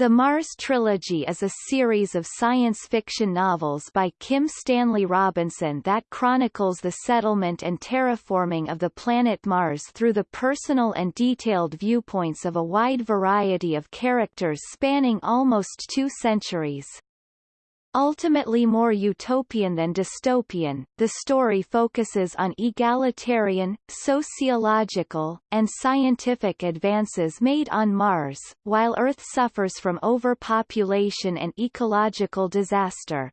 The Mars Trilogy is a series of science fiction novels by Kim Stanley Robinson that chronicles the settlement and terraforming of the planet Mars through the personal and detailed viewpoints of a wide variety of characters spanning almost two centuries. Ultimately more utopian than dystopian, the story focuses on egalitarian, sociological, and scientific advances made on Mars, while Earth suffers from overpopulation and ecological disaster.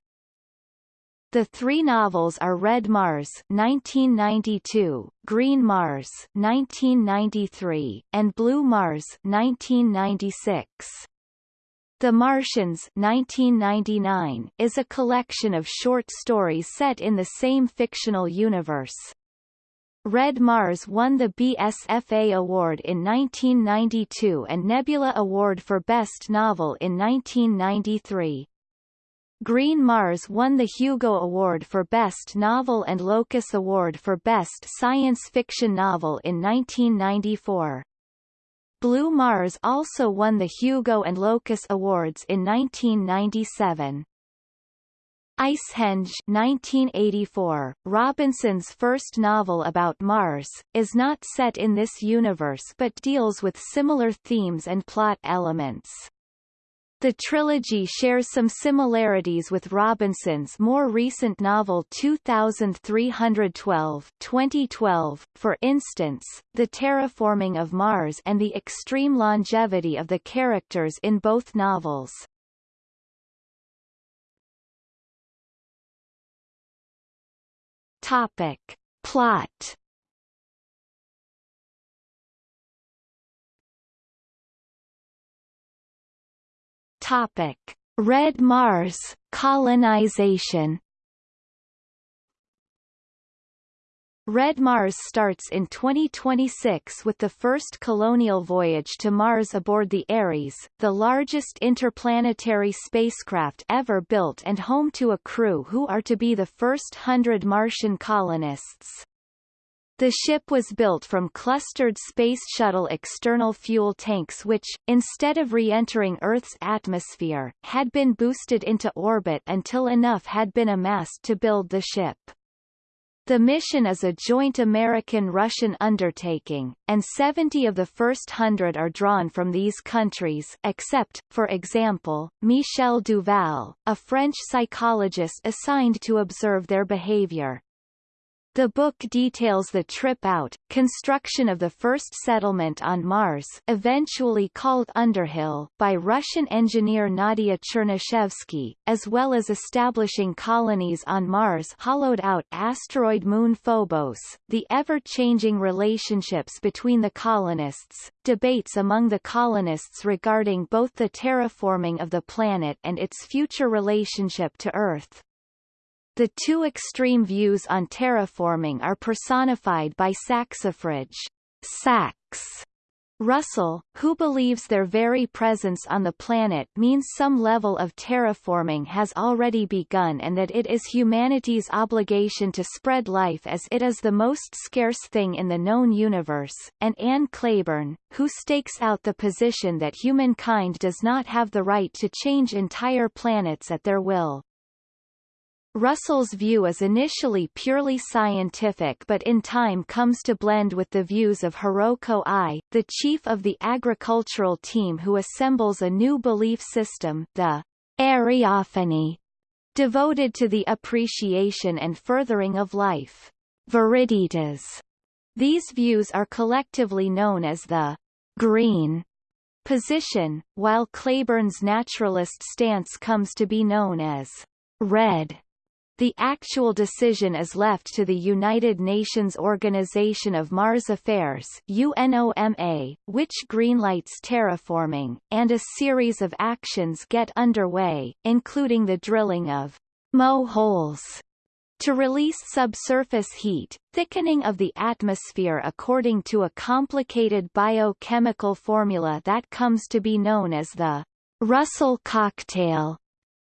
The three novels are Red Mars 1992, Green Mars 1993, and Blue Mars 1996. The Martians 1999 is a collection of short stories set in the same fictional universe. Red Mars won the BSFA Award in 1992 and Nebula Award for Best Novel in 1993. Green Mars won the Hugo Award for Best Novel and Locus Award for Best Science Fiction Novel in 1994. Blue Mars also won the Hugo and Locus Awards in 1997. Icehenge 1984, Robinson's first novel about Mars, is not set in this universe but deals with similar themes and plot elements. The trilogy shares some similarities with Robinson's more recent novel 2312 2012, for instance, the terraforming of Mars and the extreme longevity of the characters in both novels. Topic. Plot Topic: Red Mars colonization. Red Mars starts in 2026 with the first colonial voyage to Mars aboard the Ares, the largest interplanetary spacecraft ever built and home to a crew who are to be the first hundred Martian colonists. The ship was built from clustered Space Shuttle external fuel tanks which, instead of re-entering Earth's atmosphere, had been boosted into orbit until enough had been amassed to build the ship. The mission is a joint American-Russian undertaking, and 70 of the first hundred are drawn from these countries except, for example, Michel Duval, a French psychologist assigned to observe their behavior. The book details the trip out, construction of the first settlement on Mars eventually called Underhill by Russian engineer Nadia Chernyshevsky, as well as establishing colonies on Mars hollowed-out asteroid moon Phobos, the ever-changing relationships between the colonists, debates among the colonists regarding both the terraforming of the planet and its future relationship to Earth. The two extreme views on terraforming are personified by Saxifrage Sax Russell, who believes their very presence on the planet means some level of terraforming has already begun and that it is humanity's obligation to spread life as it is the most scarce thing in the known universe, and Anne Claiborne, who stakes out the position that humankind does not have the right to change entire planets at their will. Russell's view is initially purely scientific but in time comes to blend with the views of Hiroko Ai, the chief of the agricultural team who assembles a new belief system the Areophany, devoted to the appreciation and furthering of life. Viriditas. These views are collectively known as the green position, while Claiborne's naturalist stance comes to be known as red. The actual decision is left to the United Nations Organization of Mars Affairs UNOMA, which greenlights terraforming, and a series of actions get underway, including the drilling of moholes to release subsurface heat, thickening of the atmosphere according to a complicated biochemical formula that comes to be known as the Russell cocktail.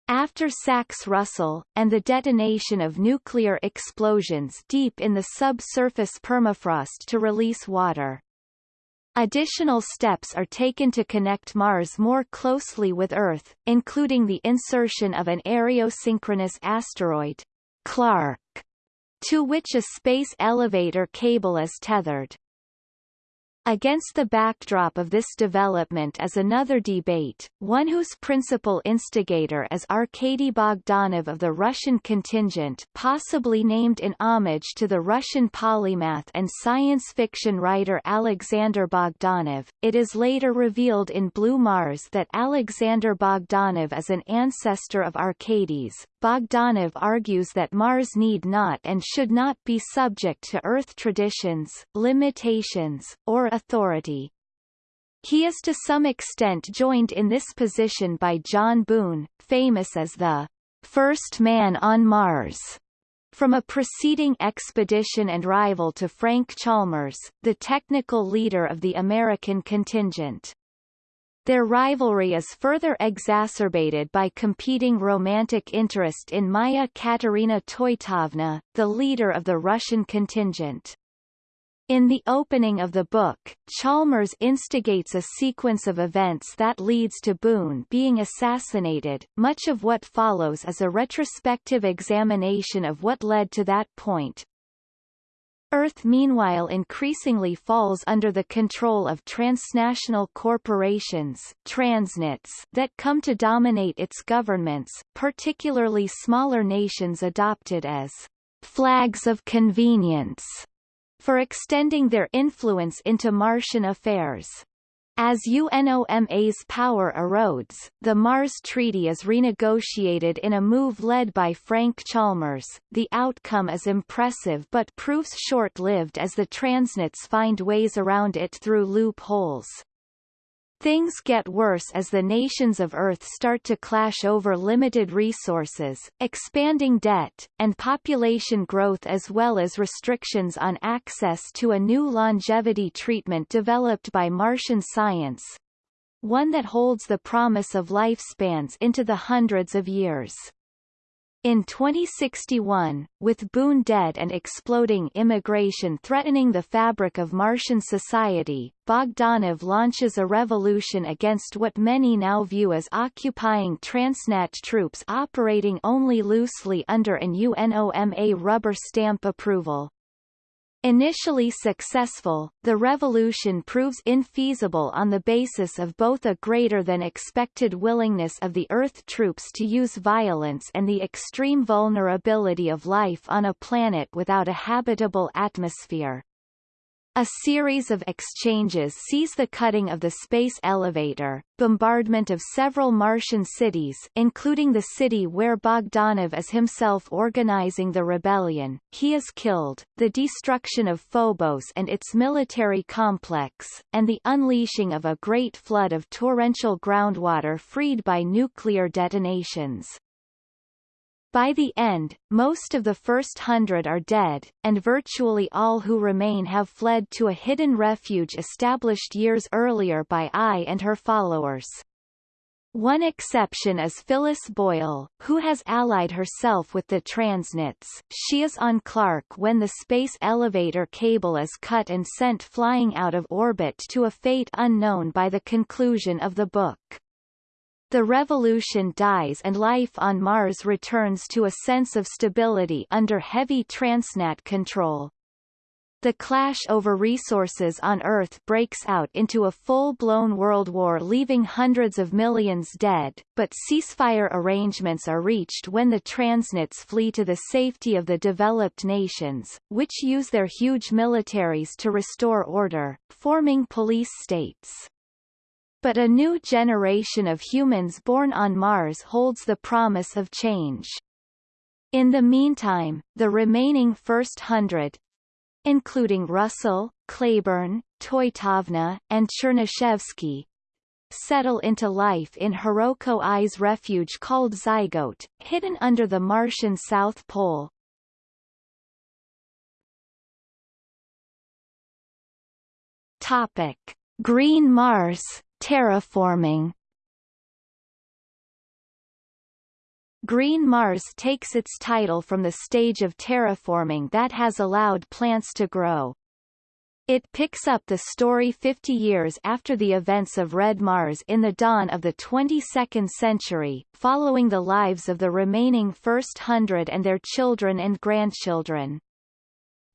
After Sax-Russell, and the detonation of nuclear explosions deep in the subsurface permafrost to release water. Additional steps are taken to connect Mars more closely with Earth, including the insertion of an areosynchronous asteroid, Clarke, to which a space elevator cable is tethered. Against the backdrop of this development is another debate, one whose principal instigator is Arkady Bogdanov of the Russian contingent possibly named in homage to the Russian polymath and science fiction writer Alexander Bogdanov. It is later revealed in Blue Mars that Alexander Bogdanov is an ancestor of Arkady's, Bogdanov argues that Mars need not and should not be subject to Earth traditions, limitations, or authority. He is to some extent joined in this position by John Boone, famous as the first man on Mars. From a preceding expedition and rival to Frank Chalmers, the technical leader of the American contingent. Their rivalry is further exacerbated by competing romantic interest in Maya Katerina Toitovna, the leader of the Russian contingent. In the opening of the book, Chalmers instigates a sequence of events that leads to Boone being assassinated. Much of what follows is a retrospective examination of what led to that point, Earth meanwhile increasingly falls under the control of transnational corporations transnats that come to dominate its governments, particularly smaller nations adopted as flags of convenience for extending their influence into Martian affairs. As UNOMA's power erodes, the Mars Treaty is renegotiated in a move led by Frank Chalmers. The outcome is impressive but proves short-lived as the transnats find ways around it through loopholes. Things get worse as the nations of Earth start to clash over limited resources, expanding debt, and population growth as well as restrictions on access to a new longevity treatment developed by Martian science, one that holds the promise of lifespans into the hundreds of years. In 2061, with Boone dead and exploding immigration threatening the fabric of Martian society, Bogdanov launches a revolution against what many now view as occupying transnat troops operating only loosely under an UNOMA rubber stamp approval. Initially successful, the revolution proves infeasible on the basis of both a greater than expected willingness of the Earth troops to use violence and the extreme vulnerability of life on a planet without a habitable atmosphere. A series of exchanges sees the cutting of the space elevator, bombardment of several Martian cities including the city where Bogdanov is himself organizing the rebellion, he is killed, the destruction of Phobos and its military complex, and the unleashing of a great flood of torrential groundwater freed by nuclear detonations. By the end, most of the first hundred are dead, and virtually all who remain have fled to a hidden refuge established years earlier by Ai and her followers. One exception is Phyllis Boyle, who has allied herself with the Transnats. She is on Clarke when the space elevator cable is cut and sent flying out of orbit to a fate unknown by the conclusion of the book. The revolution dies and life on Mars returns to a sense of stability under heavy transnat control. The clash over resources on Earth breaks out into a full-blown world war leaving hundreds of millions dead, but ceasefire arrangements are reached when the transnats flee to the safety of the developed nations, which use their huge militaries to restore order, forming police states. But a new generation of humans born on Mars holds the promise of change. In the meantime, the remaining first hundred, including Russell, Claiborne, Toitovna, and Chernyshevsky, settle into life in Hiroko Ai's refuge called Zygote, hidden under the Martian South Pole. Topic: Green Mars Terraforming Green Mars takes its title from the stage of terraforming that has allowed plants to grow. It picks up the story 50 years after the events of Red Mars in the dawn of the 22nd century, following the lives of the remaining first hundred and their children and grandchildren.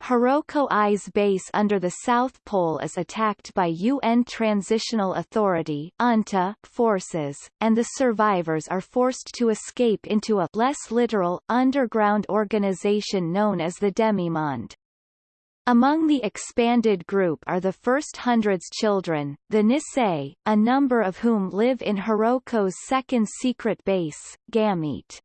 Hiroko Ai's base under the South Pole is attacked by UN Transitional Authority UNTA forces, and the survivors are forced to escape into a less literal, underground organization known as the Demimonde. Among the expanded group are the first hundred's children, the Nisei, a number of whom live in Hiroko's second secret base, Gamete.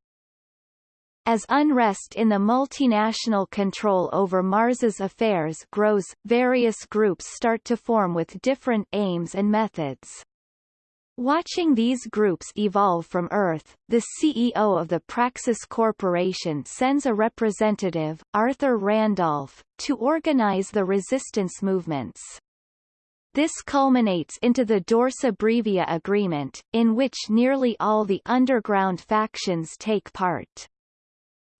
As unrest in the multinational control over Mars's affairs grows, various groups start to form with different aims and methods. Watching these groups evolve from Earth, the CEO of the Praxis Corporation sends a representative, Arthur Randolph, to organize the resistance movements. This culminates into the Dorsa Brevia Agreement, in which nearly all the underground factions take part.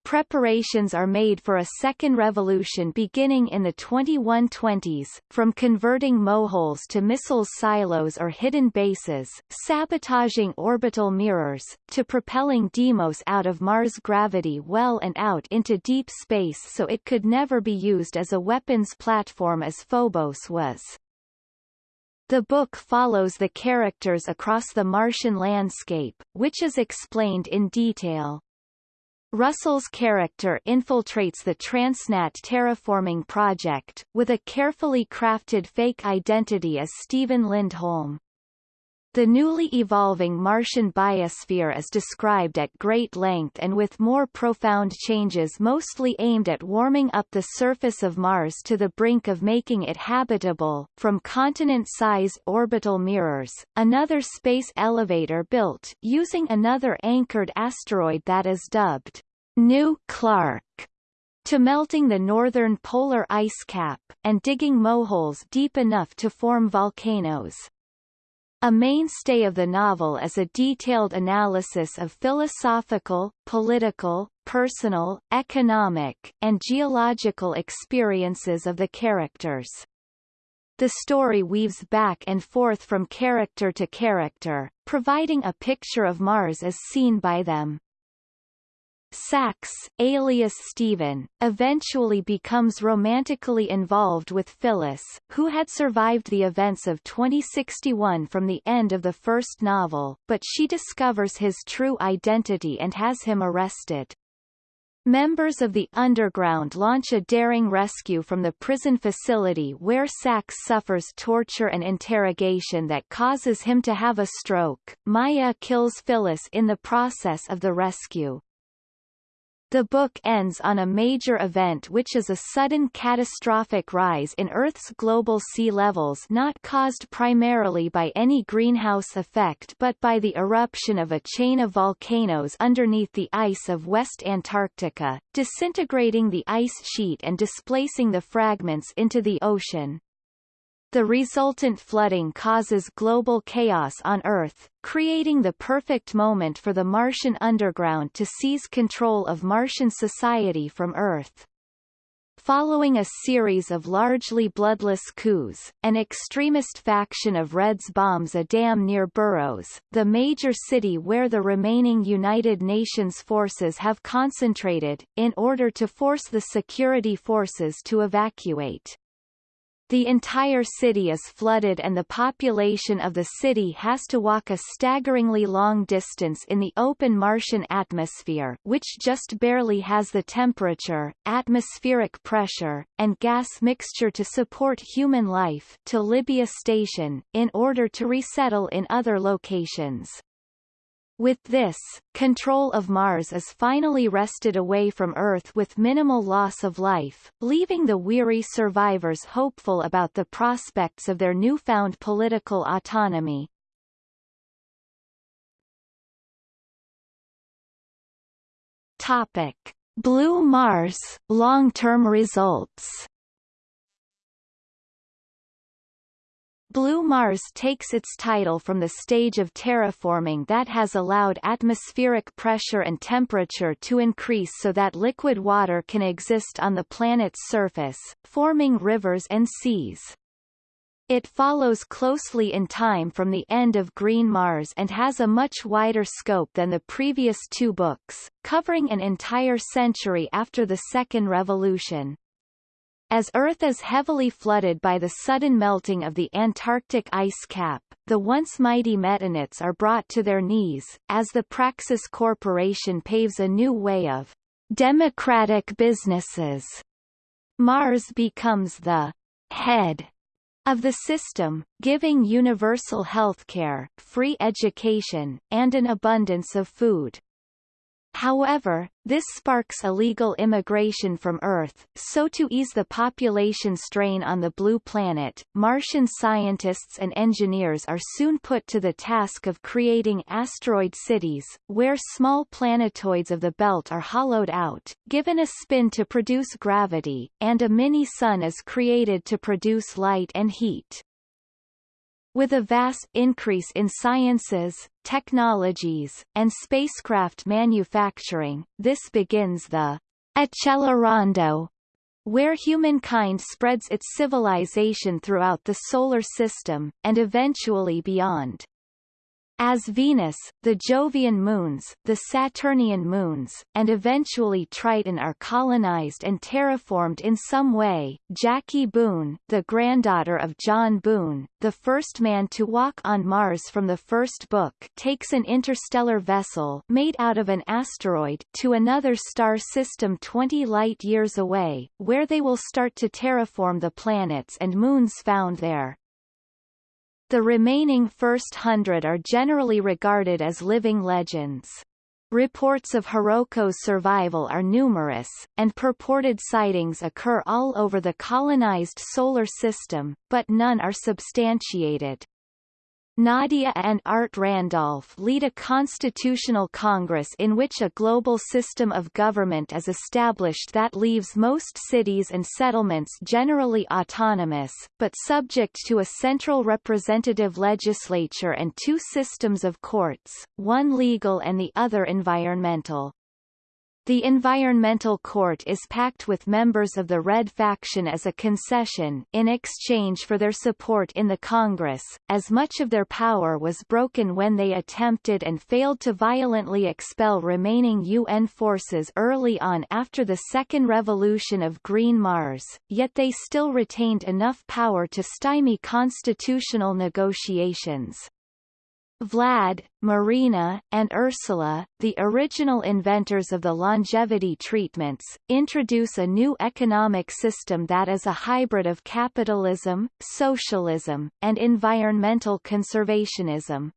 Preparations are made for a second revolution beginning in the 2120s, from converting moholes to missile silos or hidden bases, sabotaging orbital mirrors, to propelling Deimos out of Mars' gravity well and out into deep space so it could never be used as a weapons platform as Phobos was. The book follows the characters across the Martian landscape, which is explained in detail. Russell's character infiltrates the Transnat terraforming project, with a carefully crafted fake identity as Stephen Lindholm. The newly evolving Martian biosphere is described at great length and with more profound changes mostly aimed at warming up the surface of Mars to the brink of making it habitable, from continent-sized orbital mirrors, another space elevator built using another anchored asteroid that is dubbed New Clarke to melting the northern polar ice cap, and digging moholes deep enough to form volcanoes. A mainstay of the novel is a detailed analysis of philosophical, political, personal, economic, and geological experiences of the characters. The story weaves back and forth from character to character, providing a picture of Mars as seen by them. Sax, alias Stephen, eventually becomes romantically involved with Phyllis, who had survived the events of 2061 from the end of the first novel, but she discovers his true identity and has him arrested. Members of the Underground launch a daring rescue from the prison facility where Sax suffers torture and interrogation that causes him to have a stroke. Maya kills Phyllis in the process of the rescue. The book ends on a major event which is a sudden catastrophic rise in Earth's global sea levels not caused primarily by any greenhouse effect but by the eruption of a chain of volcanoes underneath the ice of West Antarctica, disintegrating the ice sheet and displacing the fragments into the ocean. The resultant flooding causes global chaos on Earth, creating the perfect moment for the Martian underground to seize control of Martian society from Earth. Following a series of largely bloodless coups, an extremist faction of Reds bombs a dam near Burroughs, the major city where the remaining United Nations forces have concentrated, in order to force the security forces to evacuate. The entire city is flooded and the population of the city has to walk a staggeringly long distance in the open Martian atmosphere which just barely has the temperature, atmospheric pressure, and gas mixture to support human life to Libya Station, in order to resettle in other locations. With this, control of Mars is finally wrested away from Earth with minimal loss of life, leaving the weary survivors hopeful about the prospects of their newfound political autonomy. Topic. Blue Mars, long-term results Blue Mars takes its title from the stage of terraforming that has allowed atmospheric pressure and temperature to increase so that liquid water can exist on the planet's surface, forming rivers and seas. It follows closely in time from the end of Green Mars and has a much wider scope than the previous two books, covering an entire century after the Second Revolution. As Earth is heavily flooded by the sudden melting of the Antarctic ice cap, the once mighty Metanats are brought to their knees, as the Praxis Corporation paves a new way of democratic businesses. Mars becomes the head of the system, giving universal healthcare, free education, and an abundance of food. However, this sparks illegal immigration from Earth, so to ease the population strain on the blue planet, Martian scientists and engineers are soon put to the task of creating asteroid cities, where small planetoids of the belt are hollowed out, given a spin to produce gravity, and a mini-sun is created to produce light and heat. With a vast increase in sciences, technologies, and spacecraft manufacturing, this begins the Accelerando, where humankind spreads its civilization throughout the solar system, and eventually beyond. As Venus, the Jovian moons, the Saturnian moons, and eventually Triton are colonized and terraformed in some way, Jackie Boone, the granddaughter of John Boone, the first man to walk on Mars from the first book takes an interstellar vessel made out of an asteroid to another star system 20 light-years away, where they will start to terraform the planets and moons found there. The remaining first hundred are generally regarded as living legends. Reports of Hiroko's survival are numerous, and purported sightings occur all over the colonized solar system, but none are substantiated. Nadia and Art Randolph lead a constitutional congress in which a global system of government is established that leaves most cities and settlements generally autonomous, but subject to a central representative legislature and two systems of courts, one legal and the other environmental. The Environmental Court is packed with members of the Red faction as a concession in exchange for their support in the Congress, as much of their power was broken when they attempted and failed to violently expel remaining UN forces early on after the Second Revolution of Green Mars, yet they still retained enough power to stymie constitutional negotiations. Vlad, Marina, and Ursula, the original inventors of the longevity treatments, introduce a new economic system that is a hybrid of capitalism, socialism, and environmental conservationism.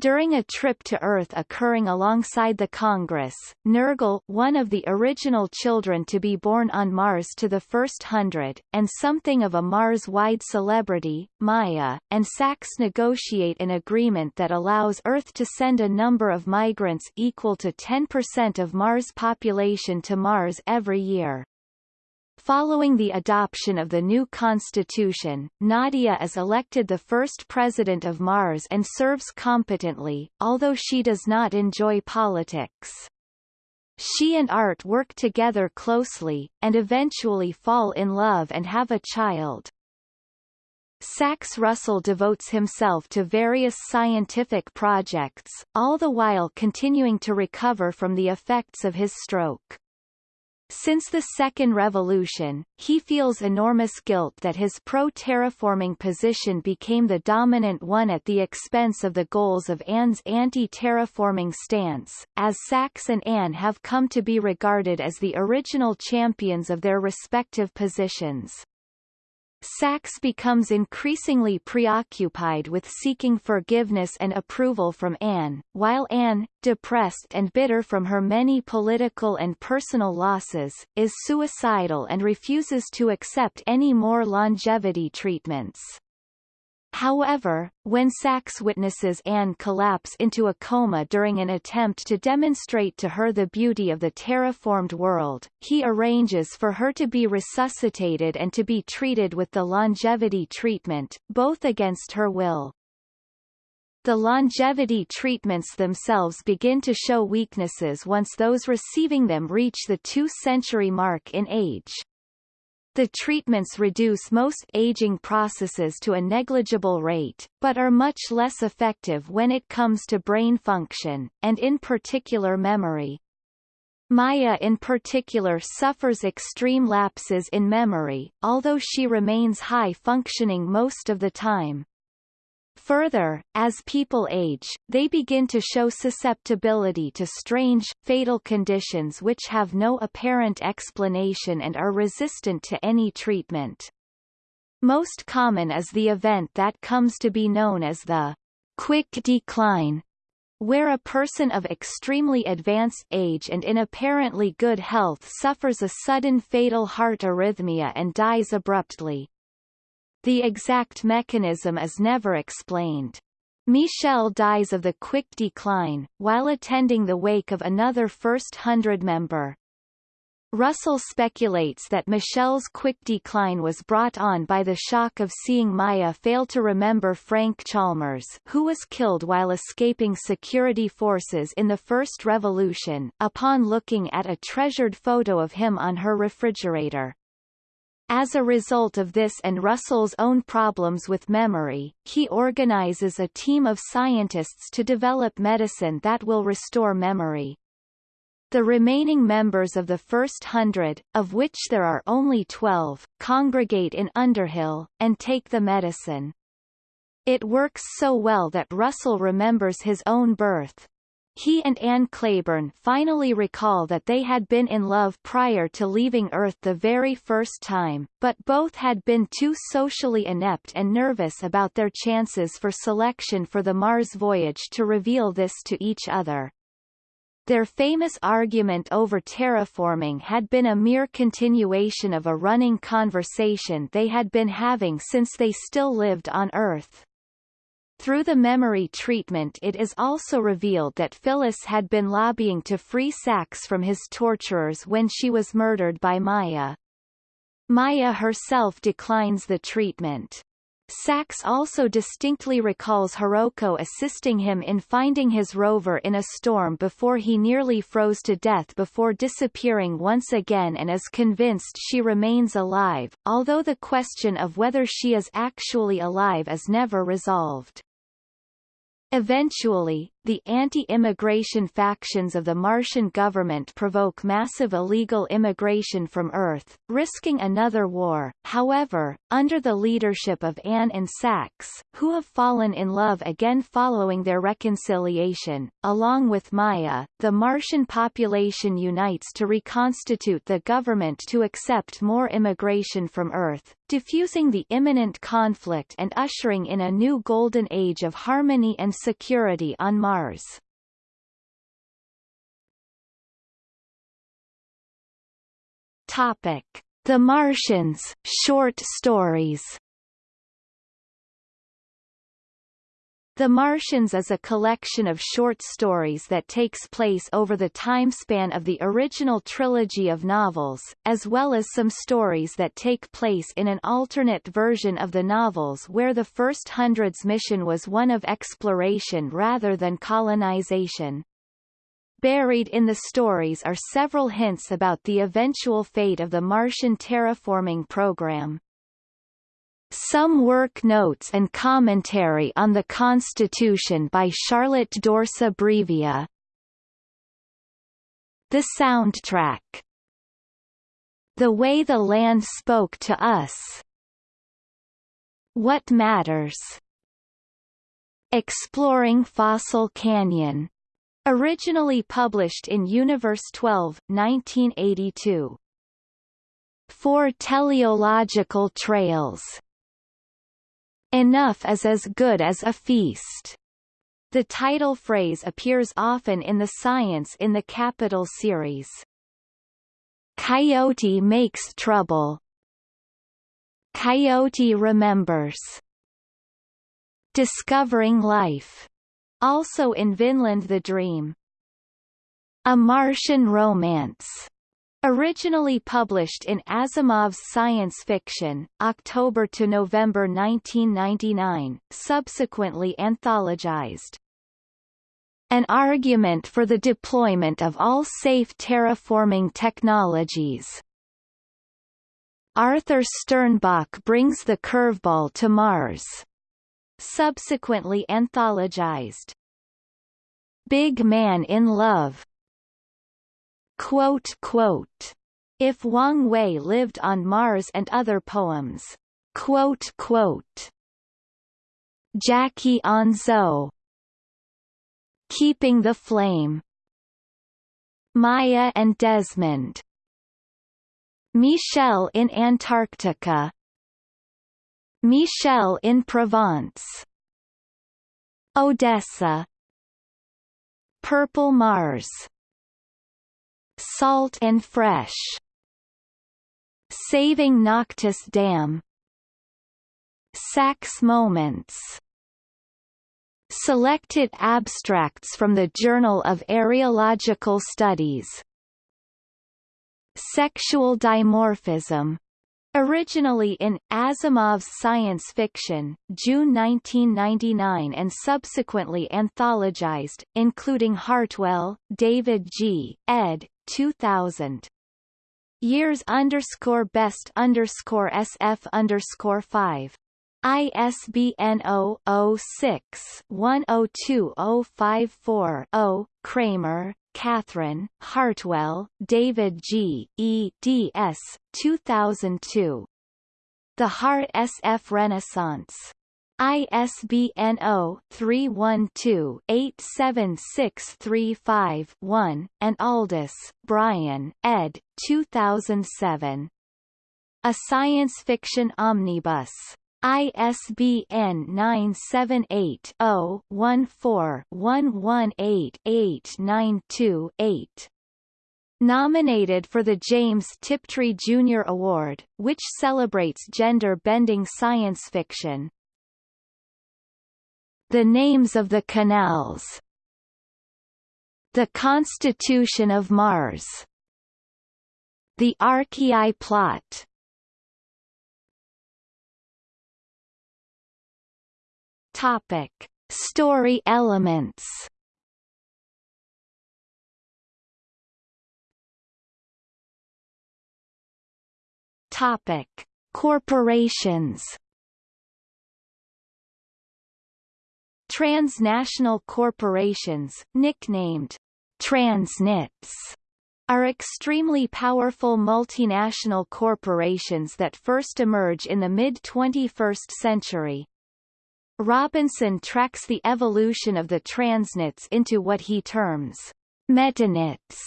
During a trip to Earth occurring alongside the Congress, Nirgal one of the original children to be born on Mars to the first hundred, and something of a Mars-wide celebrity, Maya, and Sax negotiate an agreement that allows Earth to send a number of migrants equal to 10% of Mars' population to Mars every year. Following the adoption of the new constitution, Nadia is elected the first president of Mars and serves competently, although she does not enjoy politics. She and Art work together closely, and eventually fall in love and have a child. Sax Russell devotes himself to various scientific projects, all the while continuing to recover from the effects of his stroke. Since the Second Revolution, he feels enormous guilt that his pro-terraforming position became the dominant one at the expense of the goals of Anne's anti-terraforming stance, as Sax and Anne have come to be regarded as the original champions of their respective positions. Sax becomes increasingly preoccupied with seeking forgiveness and approval from Anne, while Anne, depressed and bitter from her many political and personal losses, is suicidal and refuses to accept any more longevity treatments. However, when Sax witnesses Anne collapse into a coma during an attempt to demonstrate to her the beauty of the terraformed world, he arranges for her to be resuscitated and to be treated with the longevity treatment, both against her will. The longevity treatments themselves begin to show weaknesses once those receiving them reach the two-century mark in age. The treatments reduce most aging processes to a negligible rate, but are much less effective when it comes to brain function, and in particular memory. Maya in particular suffers extreme lapses in memory, although she remains high-functioning most of the time. Further, as people age, they begin to show susceptibility to strange, fatal conditions which have no apparent explanation and are resistant to any treatment. Most common is the event that comes to be known as the quick decline, where a person of extremely advanced age and in apparently good health suffers a sudden fatal heart arrhythmia and dies abruptly. The exact mechanism is never explained. Michel dies of the quick decline, while attending the wake of another First Hundred member. Russell speculates that Michel's quick decline was brought on by the shock of seeing Maya fail to remember Frank Chalmers who was killed while escaping security forces in the First Revolution, upon looking at a treasured photo of him on her refrigerator. As a result of this and Russell's own problems with memory, he organizes a team of scientists to develop medicine that will restore memory. The remaining members of the first hundred, of which there are only twelve, congregate in Underhill, and take the medicine. It works so well that Russell remembers his own birth, he and Anne Claiborne finally recall that they had been in love prior to leaving Earth the very first time, but both had been too socially inept and nervous about their chances for selection for the Mars voyage to reveal this to each other. Their famous argument over terraforming had been a mere continuation of a running conversation they had been having since they still lived on Earth. Through the memory treatment it is also revealed that Phyllis had been lobbying to free Sax from his torturers when she was murdered by Maya. Maya herself declines the treatment. Sax also distinctly recalls Hiroko assisting him in finding his rover in a storm before he nearly froze to death before disappearing once again and is convinced she remains alive, although the question of whether she is actually alive is never resolved. Eventually, the anti-immigration factions of the Martian government provoke massive illegal immigration from Earth, risking another war. However, under the leadership of Anne and Sax, who have fallen in love again following their reconciliation, along with Maya, the Martian population unites to reconstitute the government to accept more immigration from Earth, diffusing the imminent conflict and ushering in a new golden age of harmony and security on Mars. Topic: The Martians short stories. The Martians is a collection of short stories that takes place over the time span of the original trilogy of novels, as well as some stories that take place in an alternate version of the novels where the first hundred's mission was one of exploration rather than colonization. Buried in the stories are several hints about the eventual fate of the Martian terraforming program. Some work notes and commentary on the Constitution by Charlotte Dorsa Brevia. The soundtrack. The Way the Land Spoke to Us. What Matters. Exploring Fossil Canyon. Originally published in Universe 12, 1982. Four teleological trails Enough is as good as a feast. The title phrase appears often in the Science in the Capital series. Coyote makes trouble. Coyote remembers. Discovering Life, also in Vinland the Dream. A Martian Romance, Originally published in Asimov's Science Fiction, October to November 1999, subsequently anthologized. An argument for the deployment of all safe terraforming technologies. Arthur Sternbach brings the curveball to Mars. Subsequently anthologized. Big Man in Love Quote, quote, if Wang Wei lived on Mars and other poems. Quote, quote, Jackie Onzo Keeping the Flame Maya and Desmond Michel in Antarctica Michel in Provence Odessa Purple Mars Salt and fresh. Saving Noctis Dam. Sax Moments. Selected abstracts from the Journal of Areological Studies. Sexual dimorphism Originally in Asimov's Science Fiction, June 1999 and subsequently anthologized, including Hartwell, David G., ed. 2000. Years underscore best underscore SF underscore 5. ISBN 0-06-102054-0, Cramer, Kathryn, Hartwell, David G., eds. 2002. The Hard SF Renaissance. ISBN 0-312-87635-1, and Aldiss, Brian, ed. 2007. A Science Fiction Omnibus. ISBN 978-0-14-118-892-8. Nominated for the James Tiptree Jr. Award, which celebrates gender-bending science fiction. The names of the canals The Constitution of Mars The Archaea plot Topic. Story elements Topic. Corporations Transnational corporations, nicknamed transnats, are extremely powerful multinational corporations that first emerge in the mid-21st century. Robinson tracks the evolution of the transnats into what he terms metanats,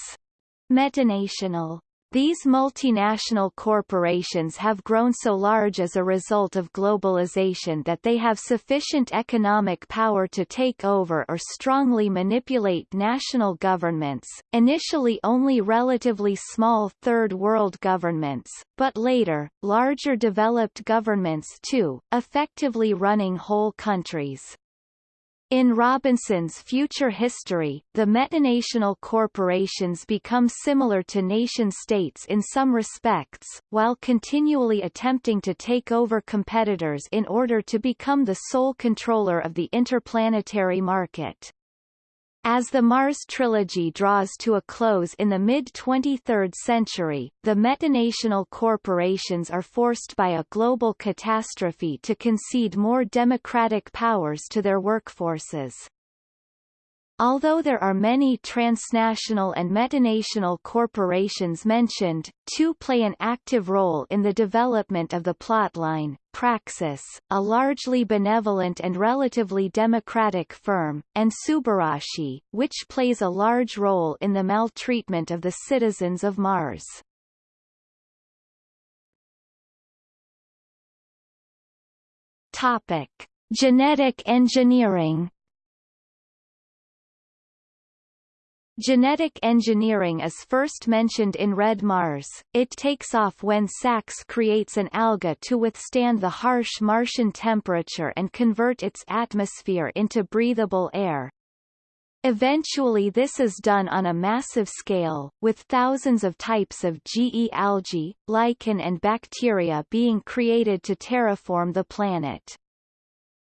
metanational these multinational corporations have grown so large as a result of globalization that they have sufficient economic power to take over or strongly manipulate national governments, initially only relatively small third world governments, but later, larger developed governments too, effectively running whole countries. In Robinson's future history, the metanational corporations become similar to nation-states in some respects, while continually attempting to take over competitors in order to become the sole controller of the interplanetary market. As the Mars trilogy draws to a close in the mid-23rd century, the metanational corporations are forced by a global catastrophe to concede more democratic powers to their workforces. Although there are many transnational and metanational corporations mentioned, two play an active role in the development of the plotline, Praxis, a largely benevolent and relatively democratic firm, and Subarashi, which plays a large role in the maltreatment of the citizens of Mars. Topic. Genetic engineering Genetic engineering is first mentioned in Red Mars. It takes off when Sax creates an alga to withstand the harsh Martian temperature and convert its atmosphere into breathable air. Eventually this is done on a massive scale, with thousands of types of GE algae, lichen and bacteria being created to terraform the planet.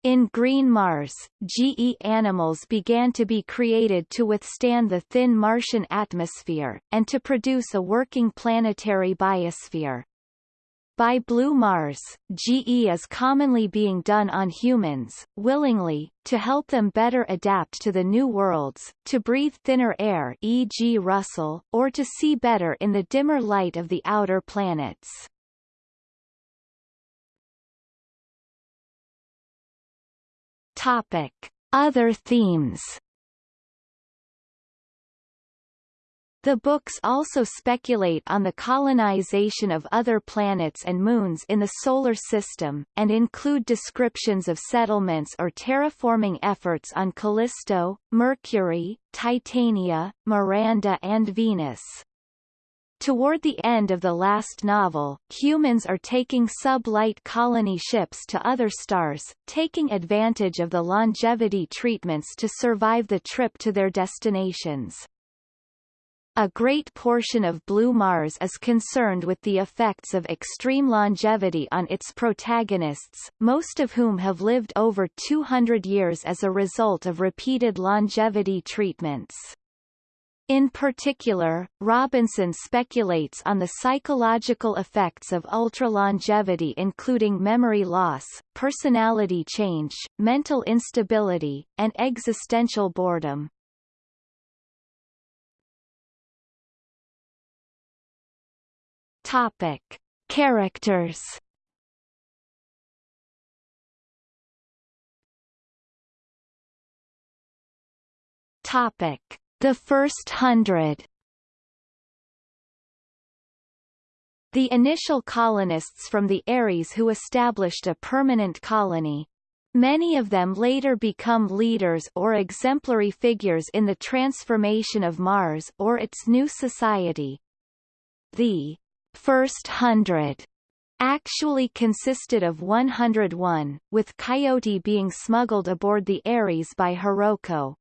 In Green Mars, GE animals began to be created to withstand the thin Martian atmosphere, and to produce a working planetary biosphere. By Blue Mars, GE is commonly being done on humans, willingly, to help them better adapt to the new worlds, to breathe thinner air e.g. Russell, or to see better in the dimmer light of the outer planets. Topic. Other themes The books also speculate on the colonization of other planets and moons in the Solar System, and include descriptions of settlements or terraforming efforts on Callisto, Mercury, Titania, Miranda and Venus. Toward the end of the last novel, humans are taking sub-light colony ships to other stars, taking advantage of the longevity treatments to survive the trip to their destinations. A great portion of Blue Mars is concerned with the effects of extreme longevity on its protagonists, most of whom have lived over 200 years as a result of repeated longevity treatments. In particular, Robinson speculates on the psychological effects of ultra-longevity including memory loss, personality change, mental instability, and existential boredom. Topic. Characters Topic the First Hundred The initial colonists from the Ares who established a permanent colony. Many of them later become leaders or exemplary figures in the transformation of Mars or its new society. The First Hundred actually consisted of 101, with Coyote being smuggled aboard the Ares by Hiroko.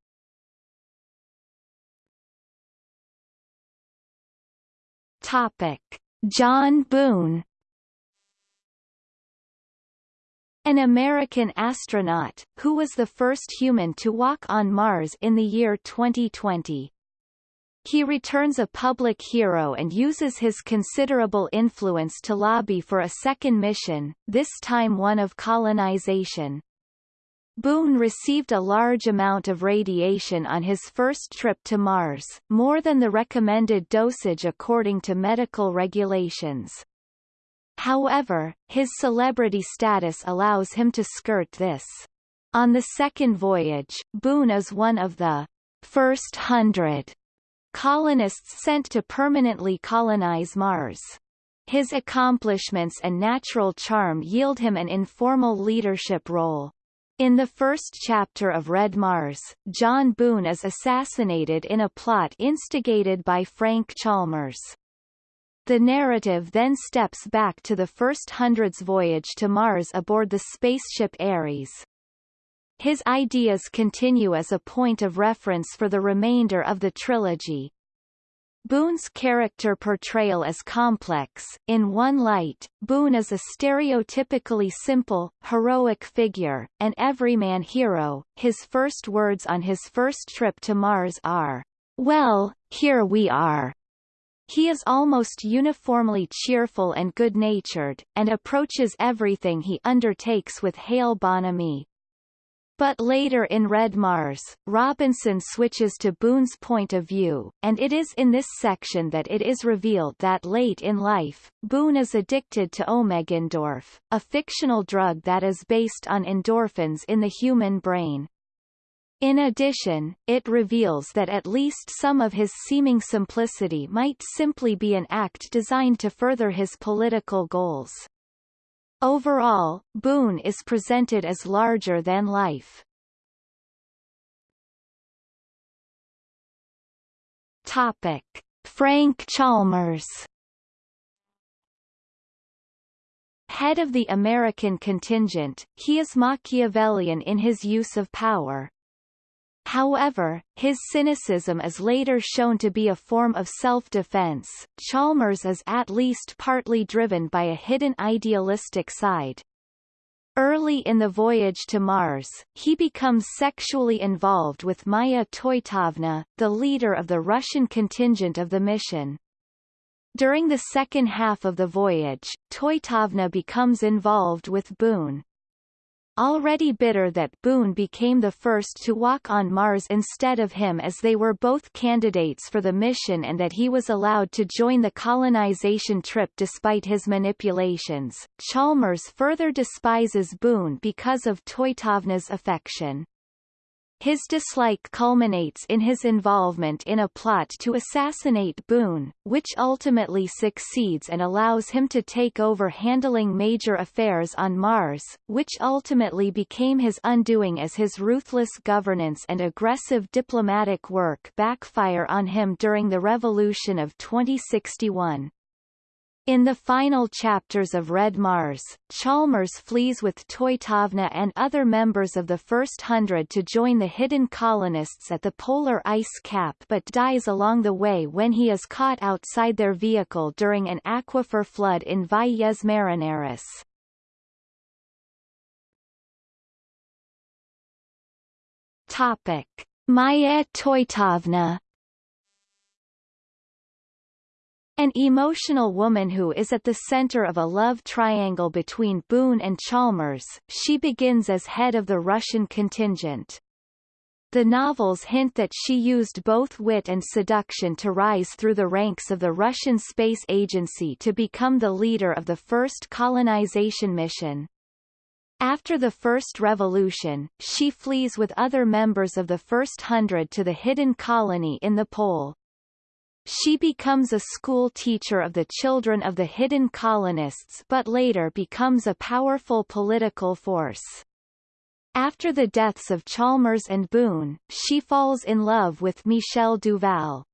Topic: John Boone An American astronaut, who was the first human to walk on Mars in the year 2020. He returns a public hero and uses his considerable influence to lobby for a second mission, this time one of colonization. Boone received a large amount of radiation on his first trip to Mars, more than the recommended dosage according to medical regulations. However, his celebrity status allows him to skirt this. On the second voyage, Boone is one of the first hundred colonists sent to permanently colonize Mars. His accomplishments and natural charm yield him an informal leadership role. In the first chapter of Red Mars, John Boone is assassinated in a plot instigated by Frank Chalmers. The narrative then steps back to the first hundred's voyage to Mars aboard the spaceship Ares. His ideas continue as a point of reference for the remainder of the trilogy. Boone's character portrayal is complex. In one light, Boone is a stereotypically simple, heroic figure, an everyman hero. His first words on his first trip to Mars are, Well, here we are. He is almost uniformly cheerful and good-natured, and approaches everything he undertakes with hale bonhomie, but later in Red Mars, Robinson switches to Boone's point of view, and it is in this section that it is revealed that late in life, Boone is addicted to omegendorph, a fictional drug that is based on endorphins in the human brain. In addition, it reveals that at least some of his seeming simplicity might simply be an act designed to further his political goals. Overall, Boone is presented as larger than life. Topic. Frank Chalmers Head of the American contingent, he is Machiavellian in his use of power. However, his cynicism is later shown to be a form of self-defense. Chalmers is at least partly driven by a hidden idealistic side. Early in the voyage to Mars, he becomes sexually involved with Maya Toitovna, the leader of the Russian contingent of the mission. During the second half of the voyage, Toitovna becomes involved with Boone. Already bitter that Boone became the first to walk on Mars instead of him as they were both candidates for the mission and that he was allowed to join the colonization trip despite his manipulations, Chalmers further despises Boone because of Toitovna's affection. His dislike culminates in his involvement in a plot to assassinate Boone, which ultimately succeeds and allows him to take over handling major affairs on Mars, which ultimately became his undoing as his ruthless governance and aggressive diplomatic work backfire on him during the Revolution of 2061. In the final chapters of Red Mars, Chalmers flees with Toitovna and other members of the First Hundred to join the hidden colonists at the polar ice cap but dies along the way when he is caught outside their vehicle during an aquifer flood in Valles Marineris. Topic. Maya Toitovna An emotional woman who is at the center of a love triangle between Boone and Chalmers, she begins as head of the Russian contingent. The novels hint that she used both wit and seduction to rise through the ranks of the Russian Space Agency to become the leader of the first colonization mission. After the First Revolution, she flees with other members of the First Hundred to the hidden colony in the pole. She becomes a school teacher of the children of the hidden colonists but later becomes a powerful political force. After the deaths of Chalmers and Boone, she falls in love with Michel Duval.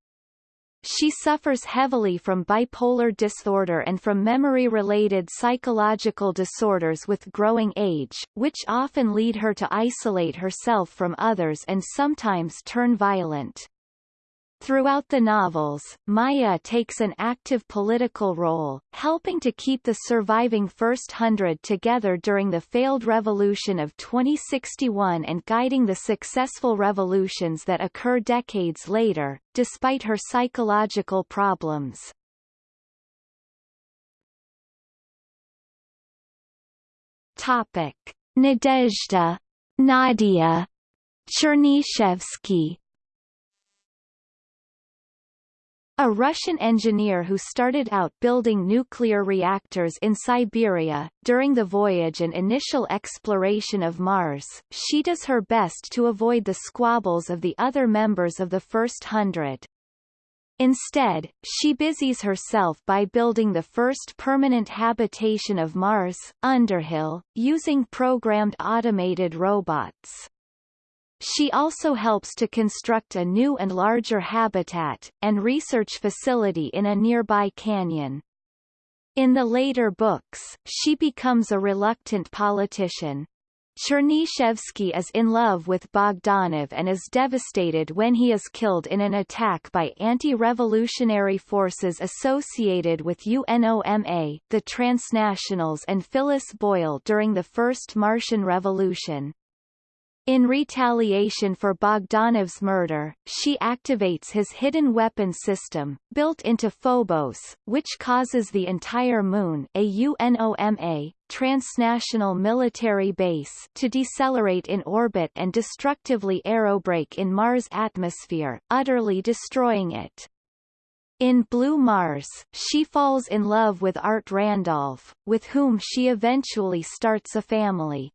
She suffers heavily from bipolar disorder and from memory-related psychological disorders with growing age, which often lead her to isolate herself from others and sometimes turn violent. Throughout the novels, Maya takes an active political role, helping to keep the surviving First Hundred together during the failed revolution of 2061 and guiding the successful revolutions that occur decades later, despite her psychological problems. Topic. Nadezhda Nadia Chernyshevsky a Russian engineer who started out building nuclear reactors in Siberia, during the voyage and initial exploration of Mars, she does her best to avoid the squabbles of the other members of the First Hundred. Instead, she busies herself by building the first permanent habitation of Mars, Underhill, using programmed automated robots. She also helps to construct a new and larger habitat, and research facility in a nearby canyon. In the later books, she becomes a reluctant politician. Chernyshevsky is in love with Bogdanov and is devastated when he is killed in an attack by anti-revolutionary forces associated with UNOMA, the Transnationals and Phyllis Boyle during the First Martian Revolution. In retaliation for Bogdanov's murder, she activates his hidden weapon system, built into Phobos, which causes the entire Moon a UNOMA, transnational military base to decelerate in orbit and destructively aerobrake in Mars' atmosphere, utterly destroying it. In Blue Mars, she falls in love with Art Randolph, with whom she eventually starts a family.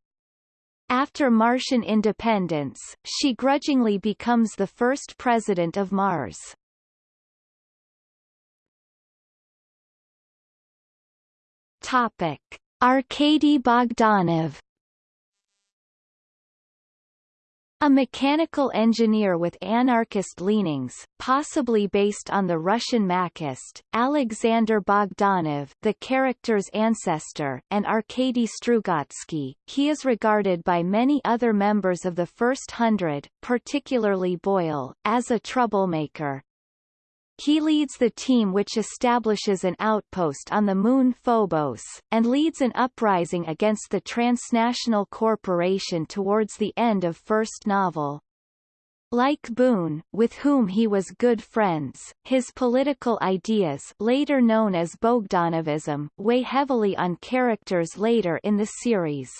After Martian independence, she grudgingly becomes the first president of Mars. Topic: Arkady Bogdanov A mechanical engineer with anarchist leanings, possibly based on the Russian Machist, Alexander Bogdanov the character's ancestor and Arkady Strugatsky, he is regarded by many other members of the First Hundred, particularly Boyle, as a troublemaker. He leads the team which establishes an outpost on the moon Phobos, and leads an uprising against the transnational corporation towards the end of first novel. Like Boone, with whom he was good friends, his political ideas later known as Bogdanovism weigh heavily on characters later in the series.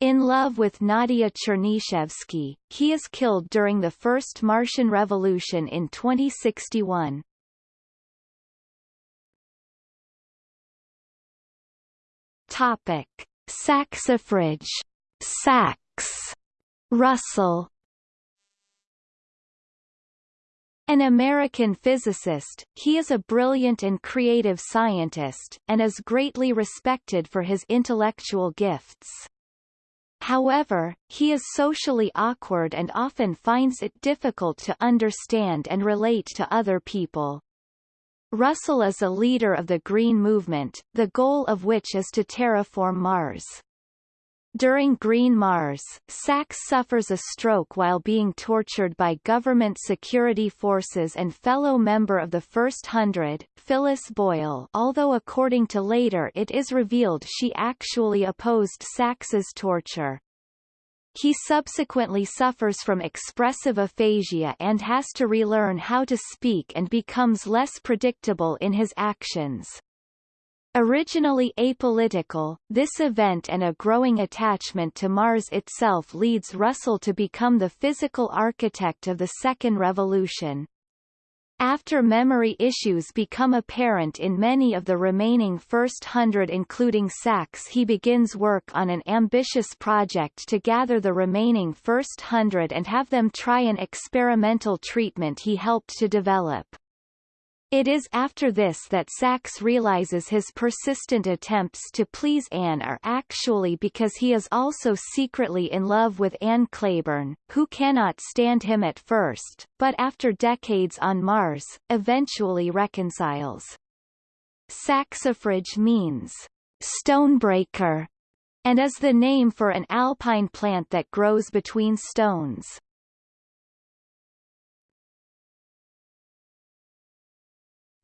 In love with Nadia Chernyshevsky, he is killed during the First Martian Revolution in 2061. Topic. Saxifrage Sax Russell An American physicist, he is a brilliant and creative scientist, and is greatly respected for his intellectual gifts. However, he is socially awkward and often finds it difficult to understand and relate to other people. Russell is a leader of the Green Movement, the goal of which is to terraform Mars. During Green Mars, Sax suffers a stroke while being tortured by government security forces and fellow member of the First Hundred, Phyllis Boyle although according to later it is revealed she actually opposed Sax's torture. He subsequently suffers from expressive aphasia and has to relearn how to speak and becomes less predictable in his actions. Originally apolitical, this event and a growing attachment to Mars itself leads Russell to become the physical architect of the Second Revolution. After memory issues become apparent in many of the remaining first hundred including Sax he begins work on an ambitious project to gather the remaining first hundred and have them try an experimental treatment he helped to develop. It is after this that Sax realizes his persistent attempts to please Anne are actually because he is also secretly in love with Anne Clayborne, who cannot stand him at first, but after decades on Mars, eventually reconciles. Saxifrage means stonebreaker, and is the name for an alpine plant that grows between stones.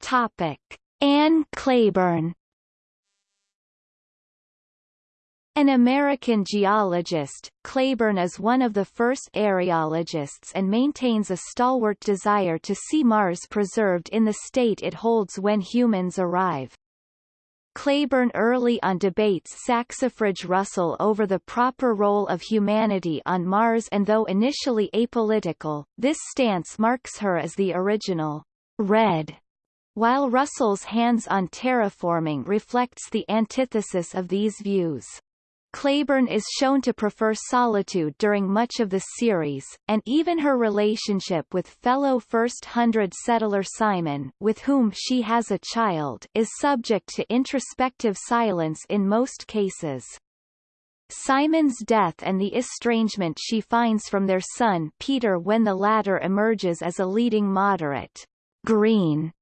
Topic: Anne Clayborne An American geologist, Clayborne is one of the first areologists and maintains a stalwart desire to see Mars preserved in the state it holds when humans arrive. Clayborne early on debates Saxifrage Russell over the proper role of humanity on Mars and though initially apolitical, this stance marks her as the original red while Russell's hands on terraforming reflects the antithesis of these views. Clayborne is shown to prefer solitude during much of the series, and even her relationship with fellow First Hundred settler Simon with whom she has a child is subject to introspective silence in most cases. Simon's death and the estrangement she finds from their son Peter when the latter emerges as a leading moderate, green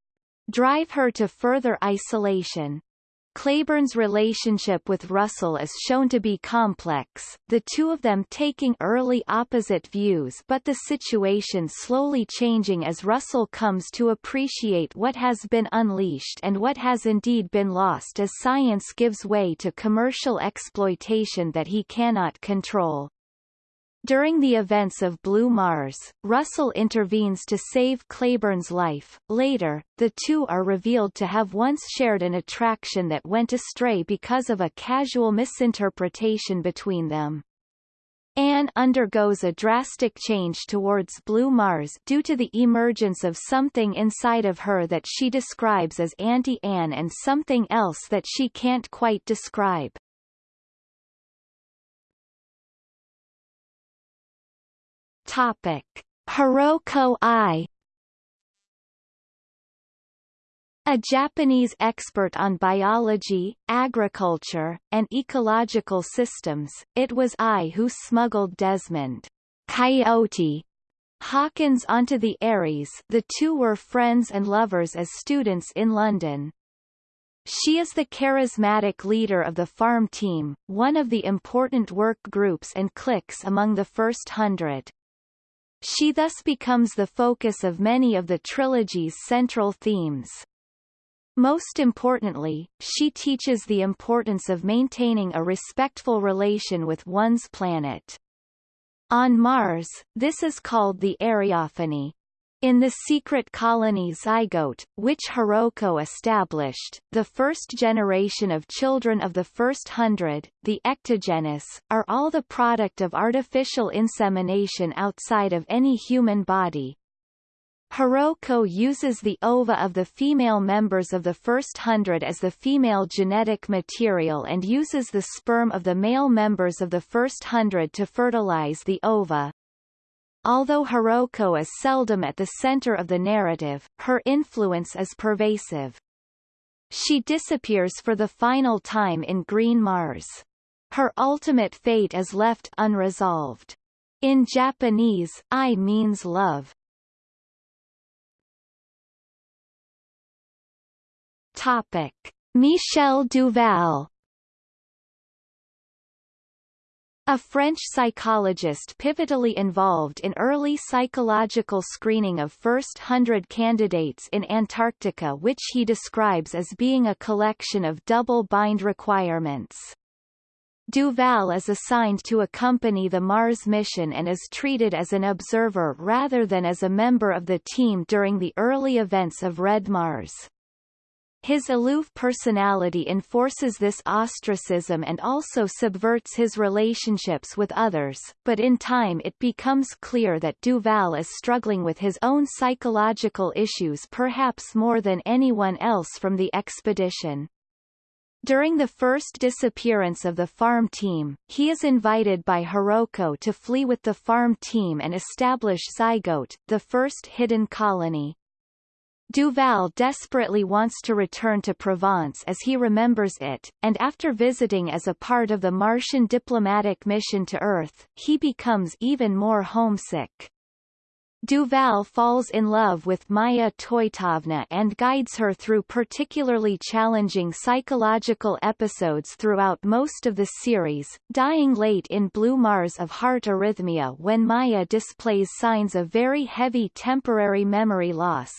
drive her to further isolation. Clayborne's relationship with Russell is shown to be complex, the two of them taking early opposite views but the situation slowly changing as Russell comes to appreciate what has been unleashed and what has indeed been lost as science gives way to commercial exploitation that he cannot control. During the events of Blue Mars, Russell intervenes to save Clayborne's life. Later, the two are revealed to have once shared an attraction that went astray because of a casual misinterpretation between them. Anne undergoes a drastic change towards Blue Mars due to the emergence of something inside of her that she describes as Auntie-Anne and something else that she can't quite describe. Topic: Hiroko Ai A Japanese expert on biology, agriculture, and ecological systems, it was Ai who smuggled Desmond Coyote Hawkins onto the Ares the two were friends and lovers as students in London. She is the charismatic leader of the farm team, one of the important work groups and cliques among the first hundred. She thus becomes the focus of many of the trilogy's central themes. Most importantly, she teaches the importance of maintaining a respectful relation with one's planet. On Mars, this is called the Areophany. In the secret colony Zygote, which Hiroko established, the first generation of children of the first hundred, the ectogenous, are all the product of artificial insemination outside of any human body, Hiroko uses the ova of the female members of the first hundred as the female genetic material and uses the sperm of the male members of the first hundred to fertilize the ova. Although Hiroko is seldom at the center of the narrative, her influence is pervasive. She disappears for the final time in Green Mars. Her ultimate fate is left unresolved. In Japanese, Ai means love. Topic: Michel Duval A French psychologist pivotally involved in early psychological screening of first hundred candidates in Antarctica which he describes as being a collection of double-bind requirements. Duval is assigned to accompany the Mars mission and is treated as an observer rather than as a member of the team during the early events of Red Mars. His aloof personality enforces this ostracism and also subverts his relationships with others, but in time it becomes clear that Duval is struggling with his own psychological issues perhaps more than anyone else from the expedition. During the first disappearance of the farm team, he is invited by Hiroko to flee with the farm team and establish Zygote, the first hidden colony. Duval desperately wants to return to Provence as he remembers it, and after visiting as a part of the Martian diplomatic mission to Earth, he becomes even more homesick. Duval falls in love with Maya Toitovna and guides her through particularly challenging psychological episodes throughout most of the series, dying late in Blue Mars of heart arrhythmia when Maya displays signs of very heavy temporary memory loss.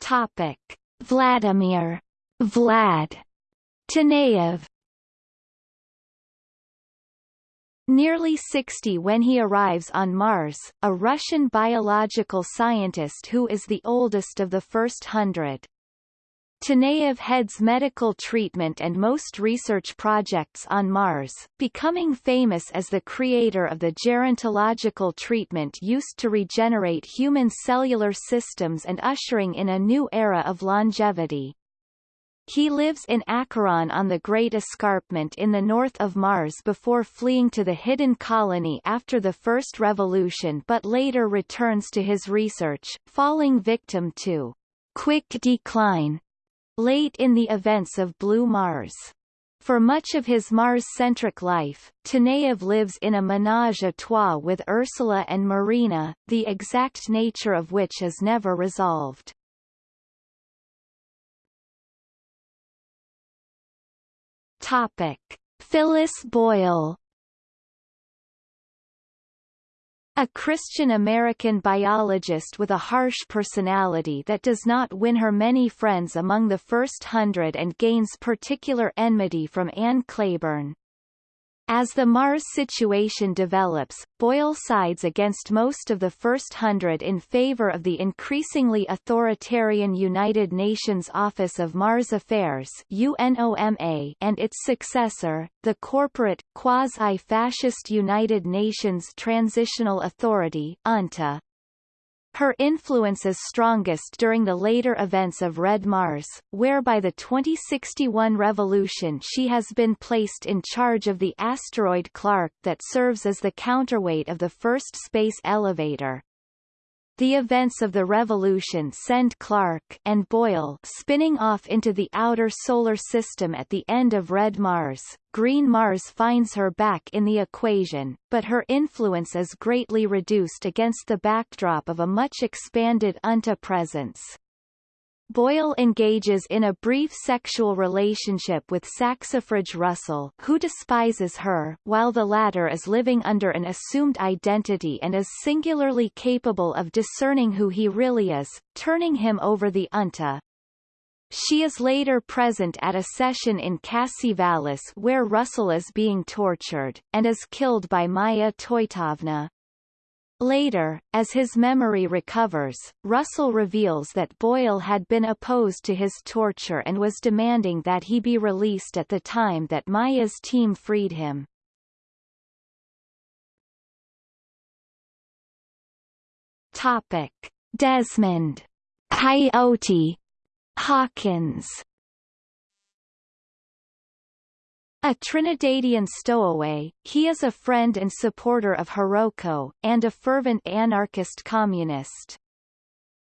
Topic: Vladimir. Vlad. Taneyev Nearly 60 when he arrives on Mars, a Russian biological scientist who is the oldest of the first hundred. Taneyev heads medical treatment and most research projects on Mars, becoming famous as the creator of the gerontological treatment used to regenerate human cellular systems and ushering in a new era of longevity. He lives in Acheron on the Great Escarpment in the north of Mars before fleeing to the hidden colony after the First Revolution but later returns to his research, falling victim to quick decline late in the events of Blue Mars. For much of his Mars-centric life, Taneyev lives in a ménage à trois with Ursula and Marina, the exact nature of which is never resolved. Topic. Phyllis Boyle A Christian-American biologist with a harsh personality that does not win her many friends among the first hundred and gains particular enmity from Anne Clayborne. As the Mars situation develops, Boyle sides against most of the first hundred in favor of the increasingly authoritarian United Nations Office of Mars Affairs UNOMA and its successor, the corporate, quasi-fascist United Nations Transitional Authority UNTA. Her influence is strongest during the later events of Red Mars, where by the 2061 revolution she has been placed in charge of the asteroid Clarke that serves as the counterweight of the first space elevator. The events of the revolution send Clarke and Boyle spinning off into the outer solar system at the end of Red Mars. Green Mars finds her back in the equation, but her influence is greatly reduced against the backdrop of a much expanded UNTA presence. Boyle engages in a brief sexual relationship with Saxifrage Russell who despises her, while the latter is living under an assumed identity and is singularly capable of discerning who he really is, turning him over the UNTA. She is later present at a session in Vallis where Russell is being tortured, and is killed by Maya Toitovna. Later, as his memory recovers, Russell reveals that Boyle had been opposed to his torture and was demanding that he be released at the time that Maya's team freed him. Topic. Desmond. Coyote. Hawkins A Trinidadian stowaway, he is a friend and supporter of Hiroko, and a fervent anarchist communist.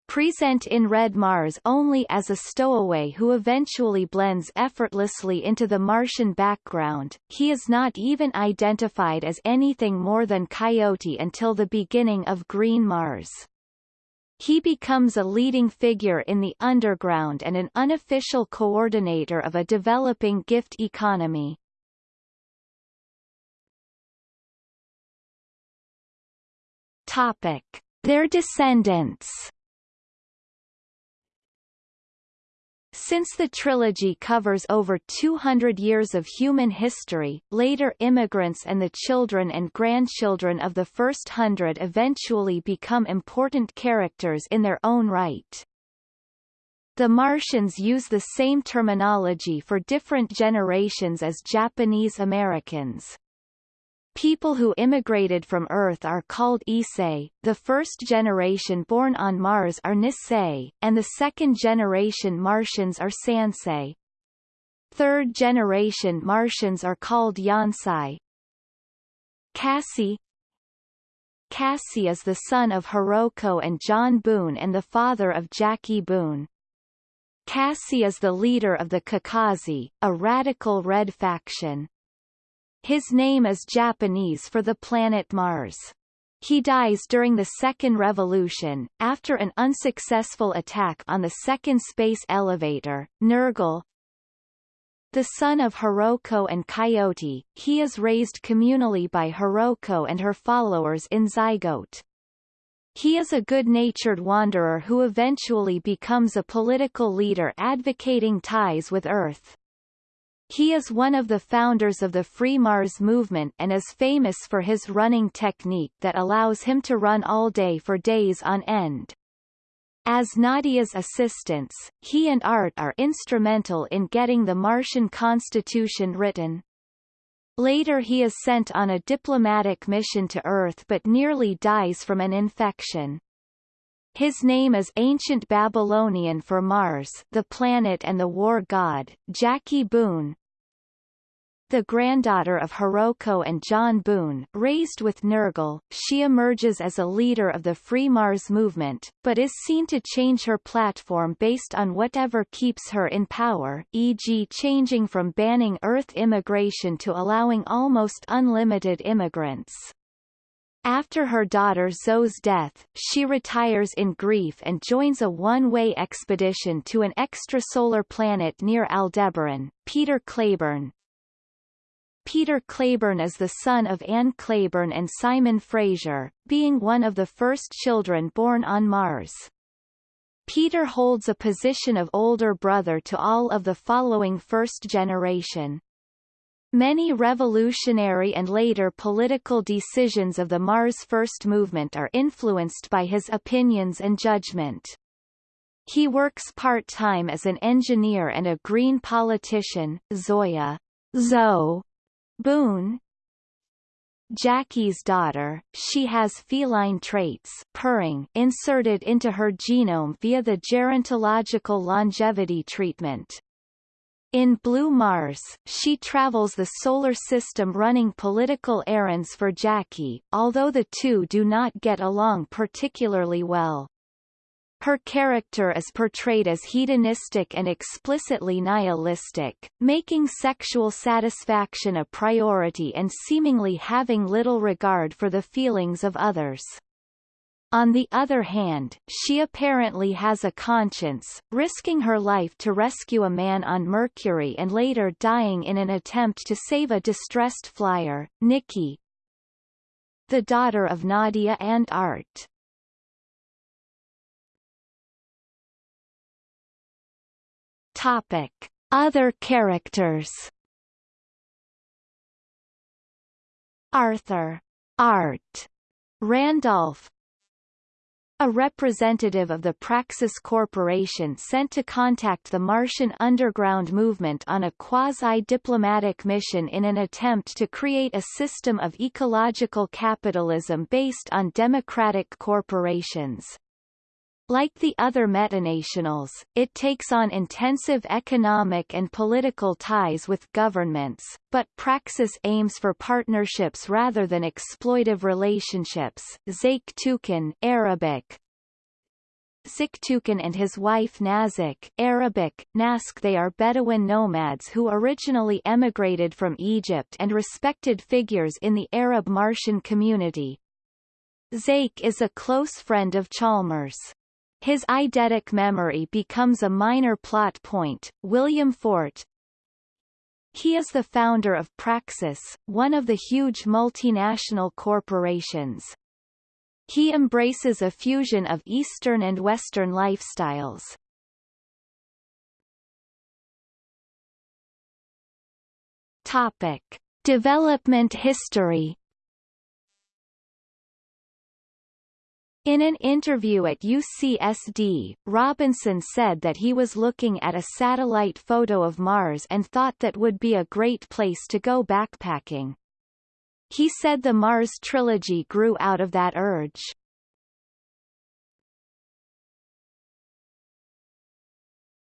Present in Red Mars only as a stowaway who eventually blends effortlessly into the Martian background, he is not even identified as anything more than Coyote until the beginning of Green Mars. He becomes a leading figure in the underground and an unofficial coordinator of a developing gift economy. Topic. Their descendants Since the trilogy covers over 200 years of human history, later immigrants and the children and grandchildren of the first hundred eventually become important characters in their own right. The Martians use the same terminology for different generations as Japanese Americans. People who immigrated from Earth are called Issei, the first generation born on Mars are Nisei, and the second generation Martians are Sansei. Third generation Martians are called Yonsei. Kasei Kasei is the son of Hiroko and John Boone and the father of Jackie Boone. Kasei is the leader of the Kakaze, a radical red faction. His name is Japanese for the planet Mars. He dies during the Second Revolution, after an unsuccessful attack on the second space elevator, Nirgal. The son of Hiroko and Coyote, he is raised communally by Hiroko and her followers in Zygote. He is a good-natured wanderer who eventually becomes a political leader advocating ties with Earth. He is one of the founders of the Free Mars movement and is famous for his running technique that allows him to run all day for days on end. As Nadia's assistants, he and Art are instrumental in getting the Martian constitution written. Later he is sent on a diplomatic mission to Earth but nearly dies from an infection. His name is ancient Babylonian for Mars the planet and the war god, Jackie Boone. The granddaughter of Hiroko and John Boone, raised with Nirgal, she emerges as a leader of the Free Mars movement, but is seen to change her platform based on whatever keeps her in power e.g. changing from banning Earth immigration to allowing almost unlimited immigrants. After her daughter Zoe's death, she retires in grief and joins a one-way expedition to an extrasolar planet near Aldebaran. Peter Clayborne, Peter Clayborne is the son of Anne Clayborne and Simon Fraser, being one of the first children born on Mars. Peter holds a position of older brother to all of the following first generation. Many revolutionary and later political decisions of the Mars First movement are influenced by his opinions and judgment. He works part-time as an engineer and a Green politician, Zoya Zoe Boone, Jackie's daughter, she has feline traits purring inserted into her genome via the gerontological longevity treatment. In Blue Mars, she travels the solar system running political errands for Jackie, although the two do not get along particularly well. Her character is portrayed as hedonistic and explicitly nihilistic, making sexual satisfaction a priority and seemingly having little regard for the feelings of others. On the other hand, she apparently has a conscience, risking her life to rescue a man on Mercury and later dying in an attempt to save a distressed flyer, Nikki, the daughter of Nadia and Art. Topic. Other characters Arthur Art Randolph a representative of the Praxis Corporation sent to contact the Martian underground movement on a quasi-diplomatic mission in an attempt to create a system of ecological capitalism based on democratic corporations. Like the other metanationals, it takes on intensive economic and political ties with governments, but Praxis aims for partnerships rather than exploitive relationships. Zake Tukin Arabic, Siktukin and his wife Nazik Arabic, Nask they are Bedouin nomads who originally emigrated from Egypt and respected figures in the Arab Martian community. Zake is a close friend of Chalmers. His eidetic memory becomes a minor plot point. William Fort He is the founder of Praxis, one of the huge multinational corporations. He embraces a fusion of Eastern and Western lifestyles. Topic. Development history In an interview at UCSD, Robinson said that he was looking at a satellite photo of Mars and thought that would be a great place to go backpacking. He said the Mars trilogy grew out of that urge.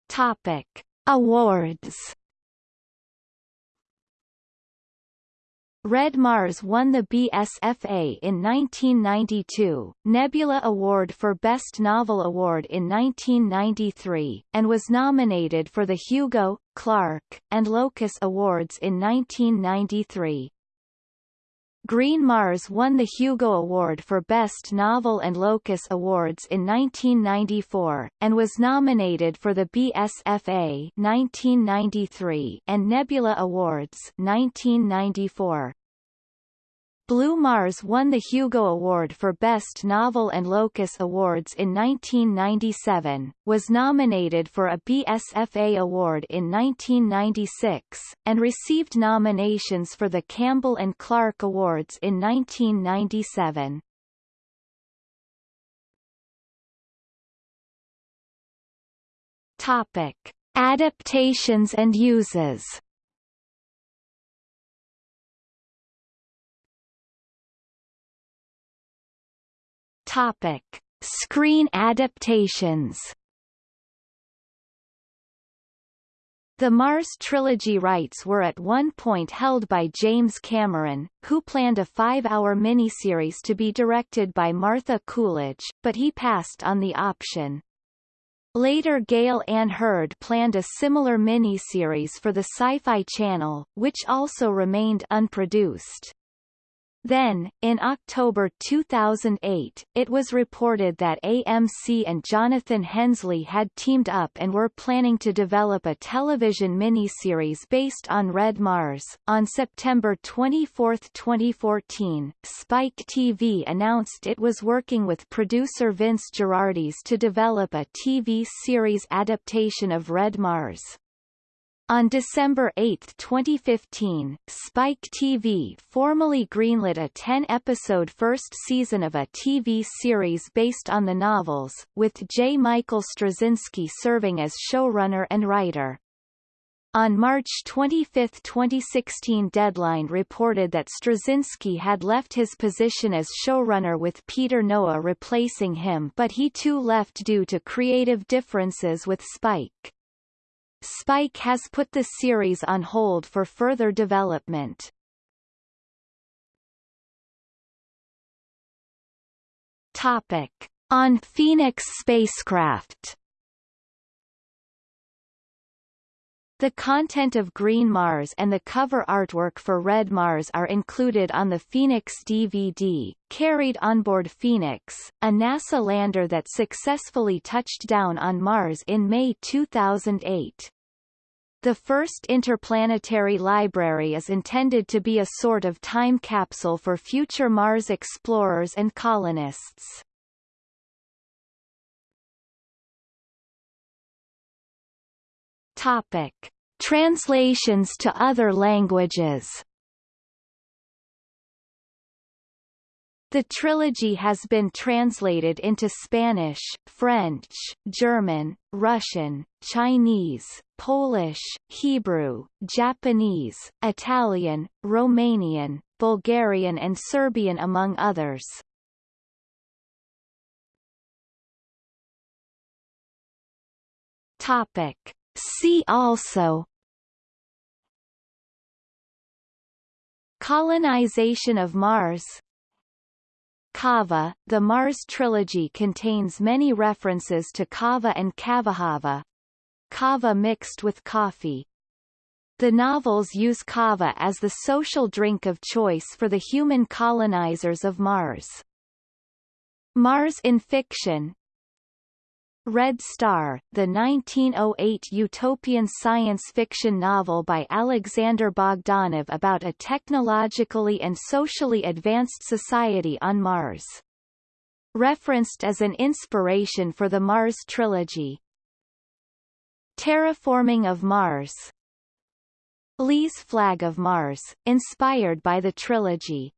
Topic. Awards Red Mars won the BSFA in 1992, Nebula Award for Best Novel Award in 1993, and was nominated for the Hugo, Clarke, and Locus Awards in 1993. Green Mars won the Hugo Award for Best Novel and Locus Awards in 1994, and was nominated for the BSFA 1993 and Nebula Awards 1994. Blue Mars won the Hugo Award for Best Novel and Locus Awards in 1997, was nominated for a BSFA Award in 1996, and received nominations for the Campbell and Clarke Awards in 1997. Topic. Adaptations and uses Topic: Screen adaptations. The Mars trilogy rights were at one point held by James Cameron, who planned a five-hour miniseries to be directed by Martha Coolidge, but he passed on the option. Later Gale Anne Hurd planned a similar miniseries for the Sci-Fi Channel, which also remained unproduced. Then, in October 2008, it was reported that AMC and Jonathan Hensleigh had teamed up and were planning to develop a television miniseries based on Red Mars. On September 24, 2014, Spike TV announced it was working with producer Vince Gerardis to develop a TV series adaptation of Red Mars. On December 8, 2015, Spike TV formally greenlit a 10-episode first season of a TV series based on the novels, with J. Michael Straczynski serving as showrunner and writer. On March 25, 2016 Deadline reported that Straczynski had left his position as showrunner with Peter Noah replacing him but he too left due to creative differences with Spike. Spike has put the series on hold for further development. Topic. On Phoenix spacecraft The content of Green Mars and the cover artwork for Red Mars are included on the Phoenix DVD, carried onboard Phoenix, a NASA lander that successfully touched down on Mars in May 2008. The first interplanetary library is intended to be a sort of time capsule for future Mars explorers and colonists. Topic. Translations to other languages The trilogy has been translated into Spanish, French, German, Russian, Chinese, Polish, Hebrew, Japanese, Italian, Romanian, Bulgarian and Serbian among others. Topic. See also Colonization of Mars Kava, the Mars trilogy contains many references to kava and kavajava. Kava mixed with coffee. The novels use kava as the social drink of choice for the human colonizers of Mars. Mars in fiction Red Star, the 1908 utopian science fiction novel by Alexander Bogdanov about a technologically and socially advanced society on Mars. Referenced as an inspiration for the Mars trilogy. Terraforming of Mars Lee's Flag of Mars, inspired by the trilogy.